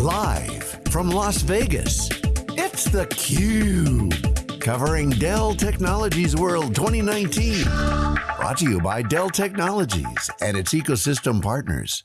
Live from Las Vegas, it's theCUBE. Covering Dell Technologies World 2019. Brought to you by Dell Technologies and its ecosystem partners.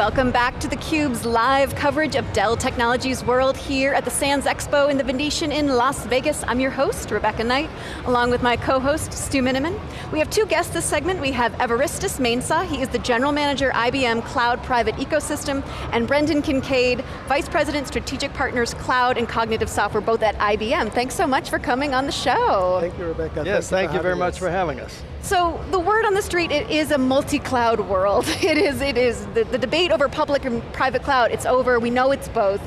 Welcome back to theCUBE's live coverage of Dell Technologies World here at the Sands Expo in the Venetian in Las Vegas. I'm your host, Rebecca Knight, along with my co-host, Stu Miniman. We have two guests this segment. We have Evaristus Mensah, he is the General Manager, IBM Cloud Private Ecosystem, and Brendan Kincaid, Vice President, Strategic Partners, Cloud and Cognitive Software, both at IBM. Thanks so much for coming on the show. Thank you, Rebecca. Yes, thank, thank you very us. much for having us. So the word on the street, it is a multi-cloud world. It is, it is, the, the, debate over public and private cloud, it's over, we know it's both,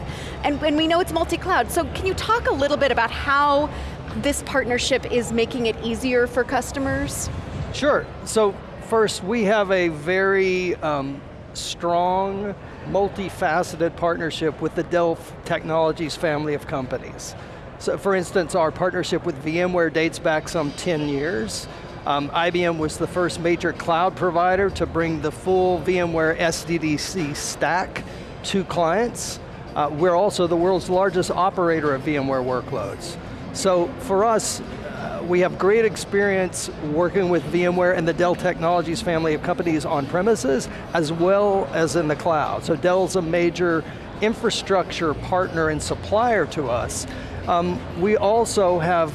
and, and we know it's multi-cloud. So can you talk a little bit about how this partnership is making it easier for customers? Sure, so first we have a very um, strong, multifaceted partnership with the Dell Technologies family of companies. So for instance, our partnership with VMware dates back some 10 years. Um, IBM was the first major cloud provider to bring the full VMware SDDC stack to clients. Uh, we're also the world's largest operator of VMware workloads. So for us, uh, we have great experience working with VMware and the Dell Technologies family of companies on premises, as well as in the cloud. So Dell's a major infrastructure partner and supplier to us. Um, we also have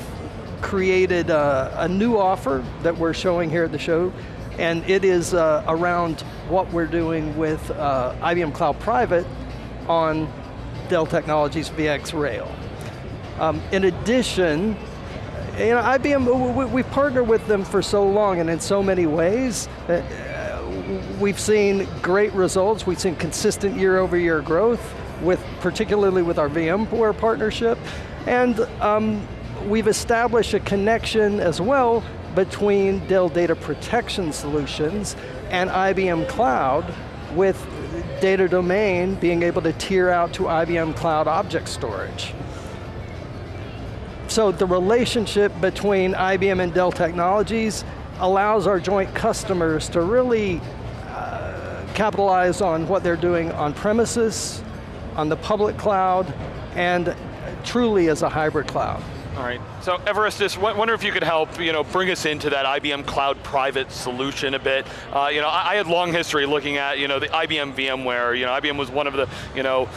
created a, a, new offer that we're showing here at the show, and it is uh, around what we're doing with uh, IBM Cloud Private on Dell Technologies VxRail. Um, in addition, you know, IBM, we, we've partnered with them for so long and in so many ways. Uh, we've seen great results. We've seen consistent year over year growth, with particularly with our VMware partnership. And um, we've established a connection as well between Dell Data Protection Solutions and IBM Cloud with data domain being able to tier out to IBM Cloud Object Storage. So the relationship between IBM and Dell Technologies allows our joint customers to really uh, capitalize on what they're doing on premises, on the public cloud, and truly as a hybrid cloud. All right, so Evaristus, wonder if you could help, you know, bring us into that IBM Cloud Private solution a bit. Uh, you know, I, I had long history looking at, you know, the IBM VMware. You know, IBM was one of the, you know,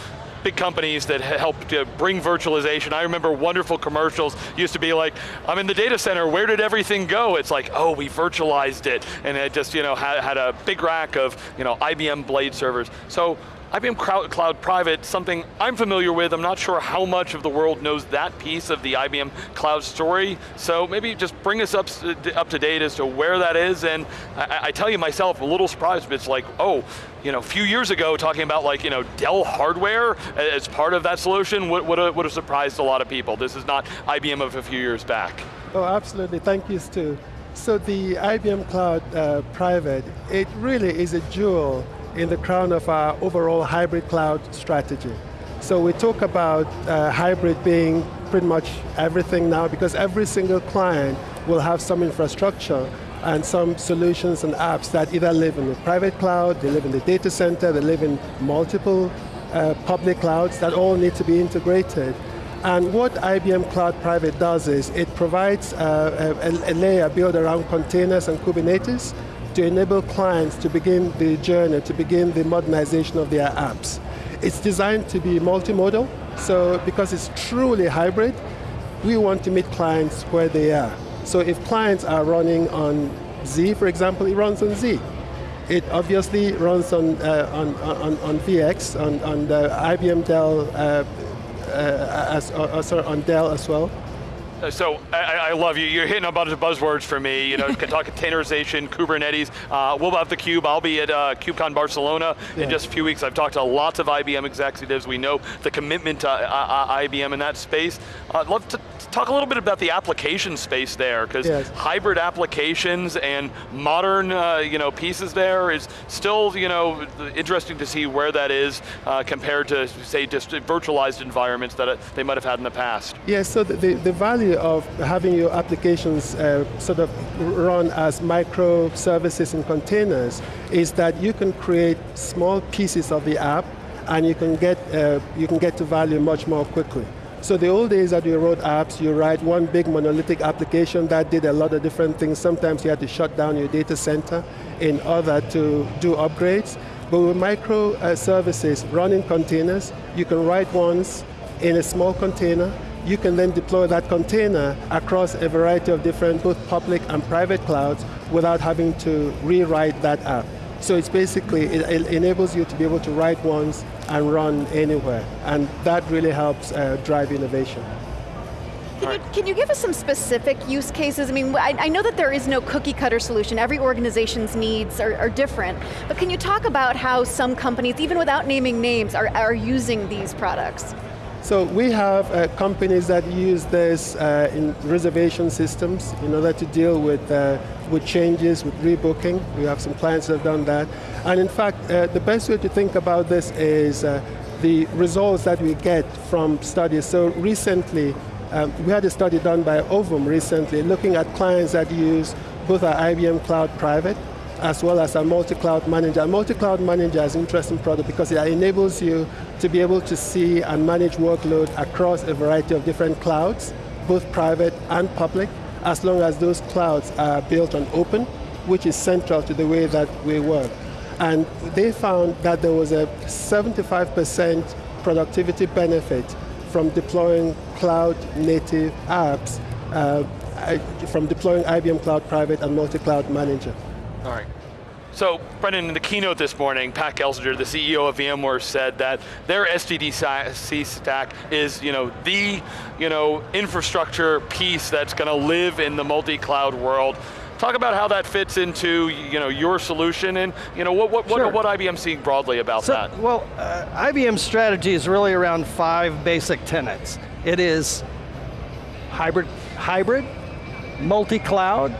big companies that helped uh, bring virtualization. I remember wonderful commercials used to be like, I'm in the data center, where did everything go? It's like, oh, we virtualized it. And it just, you know, had, had a big rack of, you know, IBM Blade servers. So IBM Cloud Private, something I'm familiar with, I'm not sure how much of the world knows that piece of the IBM Cloud story, so maybe just bring us up, up to date as to where that is, and I, I tell you myself, a little surprised, but it's like, oh, you know, a few years ago talking about like, you know, Dell hardware as part of that solution would, would, have, would have surprised a lot of people. This is not IBM of a few years back. Oh, absolutely, thank you, Stu. So the IBM Cloud uh, Private, it really is a jewel in the crown of our overall hybrid cloud strategy. So we talk about uh, hybrid being pretty much everything now because every single client will have some infrastructure and some solutions and apps that either live in the private cloud, they live in the data center, they live in multiple uh, public clouds that all need to be integrated. And what IBM Cloud Private does is it provides uh, a, a layer built around containers and Kubernetes to enable clients to begin the journey, to begin the modernization of their apps. It's designed to be multimodal, so because it's truly hybrid, we want to meet clients where they are. So if clients are running on Z, for example, it runs on Z. It obviously runs on, uh, on, on, on, VX, on, on the IBM Dell, uh, uh, as, uh, sorry, on Dell as well. Uh, so I, I, love you. You're hitting a bunch of buzzwords for me. You know, can talk containerization, Kubernetes. Uh, we'll have the Cube. I'll be at uh, KubeCon Barcelona yeah. in just a few weeks. I've talked to lots of IBM executives. We know the commitment to uh, uh IBM in that space. I'd love to talk a little bit about the application space there, because yes. hybrid applications and modern uh, you know, pieces there is still you know, interesting to see where that is uh, compared to, say, just virtualized environments that they might have had in the past. Yes, so the, the, the of having your applications uh, sort of run as microservices and containers is that you can create small pieces of the app and you can get, uh, you can get to value much more quickly. So the old days that you wrote apps, you write one big monolithic application that did a lot of different things. Sometimes you had to shut down your data center in order to do upgrades. But with microservices uh, running containers, you can write once in a small container, you can then deploy that container across a variety of different both public and private clouds without having to rewrite that app. So it's basically, it, it enables you to be able to write once and run anywhere. And that really helps uh, drive innovation. Can you, can you, give us some specific use cases? I mean, I, I, know that there is no cookie cutter solution. Every organization's needs are, are, different. But can you talk about how some companies, even without naming names, are, are using these products? So we have uh, companies that use this uh, in reservation systems in order to deal with, uh, with changes, with rebooking. We have some clients that have done that. And in fact, uh, the best way to think about this is uh, the results that we get from studies. So recently, um, we had a study done by Ovum recently looking at clients that use both our IBM Cloud Private as well as our multi-cloud manager. Multi-cloud manager is an interesting product because it enables you to be able to see and manage workload across a variety of different clouds, both private and public, as long as those clouds are built on open, which is central to the way that we work. And they found that there was a 75% productivity benefit from deploying cloud native apps, uh, from deploying IBM Cloud Private and Multi-Cloud Manager. All right. So, Brendan, in the keynote this morning, Pat Gelsinger, the CEO of VMware, said that their SDDC stack is, you know, the, you know, infrastructure piece that's going to live in the multi-cloud world. Talk about how that fits into, you know, your solution and, you know, what what sure. what, what IBM seeing broadly about so, that? Well, uh, IBM's strategy is really around five basic tenets. It is hybrid, hybrid, multi-cloud,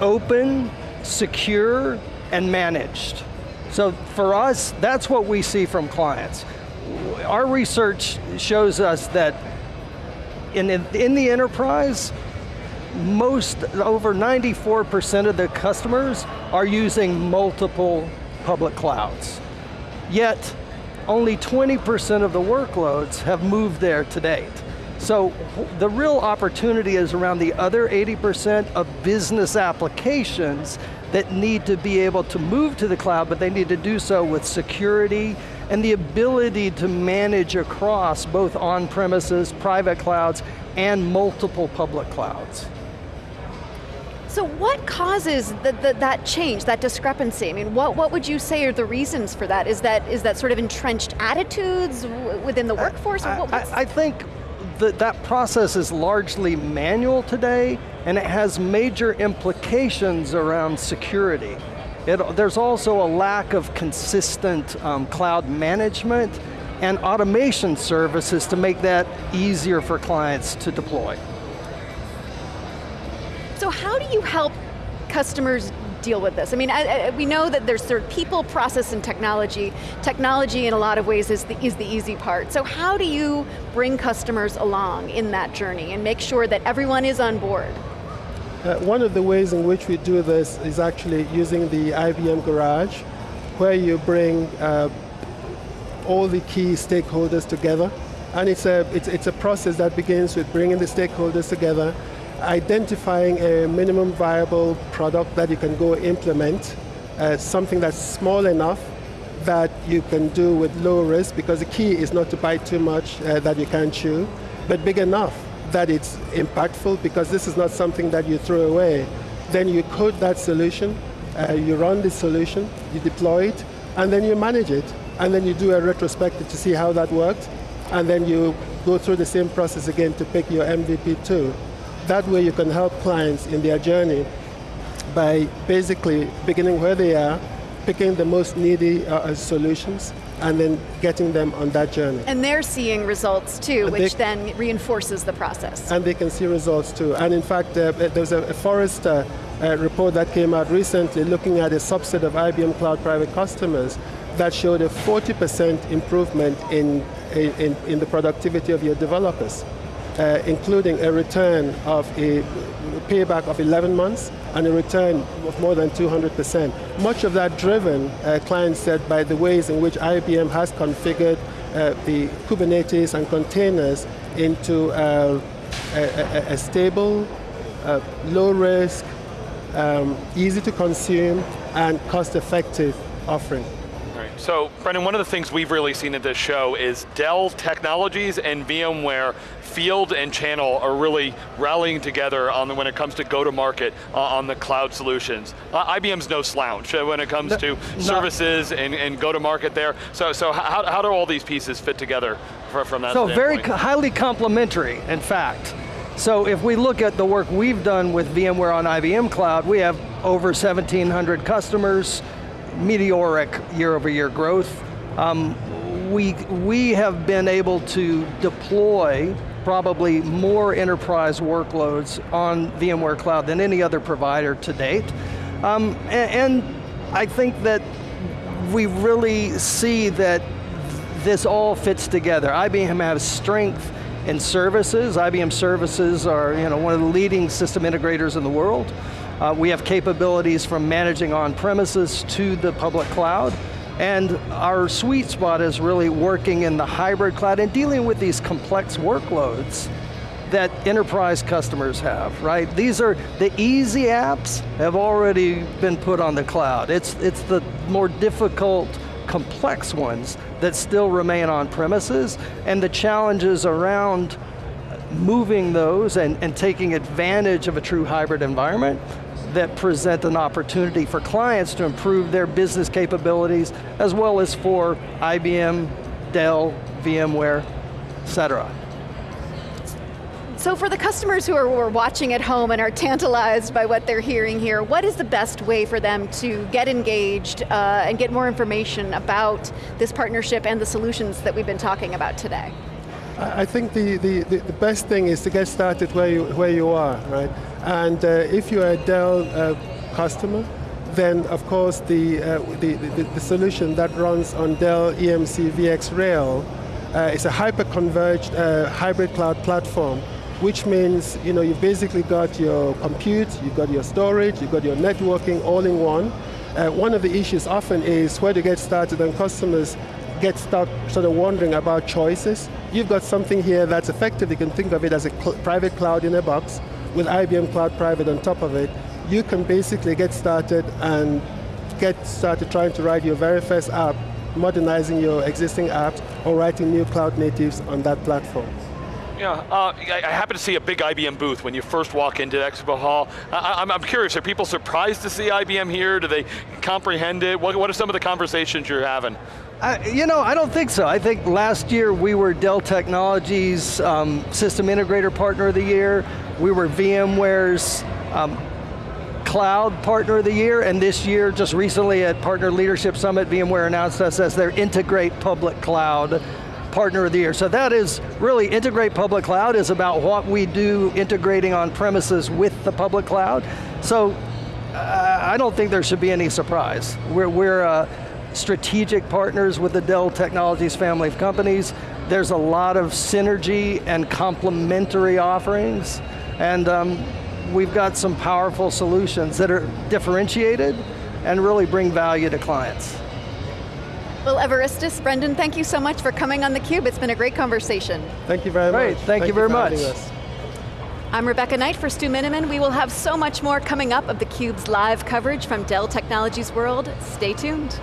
open, secure, and managed. So for us, that's what we see from clients. Our research shows us that in, in the enterprise, most, over 94% of the customers are using multiple public clouds. Yet, only 20% of the workloads have moved there to date. So the real opportunity is around the other 80% of business applications that need to be able to move to the cloud, but they need to do so with security and the ability to manage across both on-premises, private clouds, and multiple public clouds. So what causes the, the, that change, that discrepancy? I mean, what, what would you say are the reasons for that? Is that, is that sort of entrenched attitudes within the workforce? I, I, I think that that process is largely manual today, and it has major implications around security. It, there's also a lack of consistent um, cloud management and automation services to make that easier for clients to deploy. So how do you help customers deal with this? I mean, I, I, we know that there's sort of people, process, and technology. Technology in a lot of ways is the, is the easy part. So how do you bring customers along in that journey and make sure that everyone is on board? Uh, one of the ways in which we do this is actually using the IBM Garage, where you bring uh, all the key stakeholders together. And it's a, it's, it's a process that begins with bringing the stakeholders together, identifying a minimum viable product that you can go implement, uh, something that's small enough that you can do with low risk, because the key is not to buy too much uh, that you can't chew, but big enough that it's impactful, because this is not something that you throw away. Then you code that solution, uh, you run the solution, you deploy it, and then you manage it. And then you do a retrospective to see how that worked, and then you go through the same process again to pick your MVP too. That way you can help clients in their journey by basically beginning where they are, picking the most needy uh, uh, solutions, and then getting them on that journey. And they're seeing results too, and which they, then reinforces the process. And they can see results too. And in fact, uh, there was a, a Forrester uh, report that came out recently looking at a subset of IBM Cloud Private customers that showed a 40% improvement in, in, in the productivity of your developers. uh, including a return of a payback of 11 months and a return of more than 200%. Much of that driven, uh, clients said, by the ways in which IBM has configured uh, the Kubernetes and containers into uh, a, a, stable, uh, low risk, um, easy to consume, and cost effective offering. So, Brendan, one of the things we've really seen at this show is Dell Technologies and VMware field and channel are really rallying together on the, when it comes to go-to-market uh, on the cloud solutions. Uh, IBM's no slouch uh, when it comes no, to services and, and go-to-market there. So, so how, how do all these pieces fit together for, from that So standpoint? very highly complementary, in fact. So if we look at the work we've done with VMware on IBM Cloud, we have over 1,700 customers, meteoric year over year growth. Um, we, we have been able to deploy probably more enterprise workloads on VMware Cloud than any other provider to date. Um, and, and I think that we really see that this all fits together. IBM has strength in services. IBM services are you know, one of the leading system integrators in the world. Uh, we have capabilities from managing on premises to the public cloud. And our sweet spot is really working in the hybrid cloud and dealing with these complex workloads that enterprise customers have, right? These are, the easy apps have already been put on the cloud. It's, it's the more difficult, complex ones that still remain on premises, and the challenges around moving those and, and taking advantage of a true hybrid environment that present an opportunity for clients to improve their business capabilities, as well as for IBM, Dell, VMware, et cetera. So for the customers who are, watching at home and are tantalized by what they're hearing here, what is the best way for them to get engaged uh, and get more information about this partnership and the solutions that we've been talking about today? I think the, the, the, best thing is to get started where you, where you are, right? And uh, if you're a Dell uh, customer, then of course the, uh, the, the, the, solution that runs on Dell EMC VxRail uh, is a hyper-converged hybrid cloud platform which means you know, you've basically got your compute, you've got your storage, you've got your networking all in one. Uh, one of the issues often is where to get started and customers get stuck sort of wondering about choices. You've got something here that's effective, you can think of it as a cl private cloud in a box with IBM Cloud Private on top of it. You can basically get started and get started trying to write your very first app, modernizing your existing apps, or writing new cloud natives on that platform. Yeah, uh, I, happen to see a big IBM booth when you first walk into Expo Hall. I, am curious, are people surprised to see IBM here? Do they comprehend it? What, what are some of the conversations you're having? I, you know, I don't think so. I think last year we were Dell Technologies um, System Integrator Partner of the Year. We were VMware's um, Cloud Partner of the Year, and this year, just recently at Partner Leadership Summit, VMware announced us as their Integrate Public Cloud Partner of the Year. So that is really, Integrate Public Cloud is about what we do integrating on premises with the public cloud. So uh, I don't think there should be any surprise. We're, we're uh, strategic partners with the Dell Technologies family of companies. There's a lot of synergy and complementary offerings, and um, we've got some powerful solutions that are differentiated and really bring value to clients. Well, Evaristus, Brendan, thank you so much for coming on theCUBE. It's been a great conversation. Thank you very great. much. Thank, thank you very much. I'm Rebecca Knight for Stu Miniman. We will have so much more coming up of theCUBE's live coverage from Dell Technologies World. Stay tuned.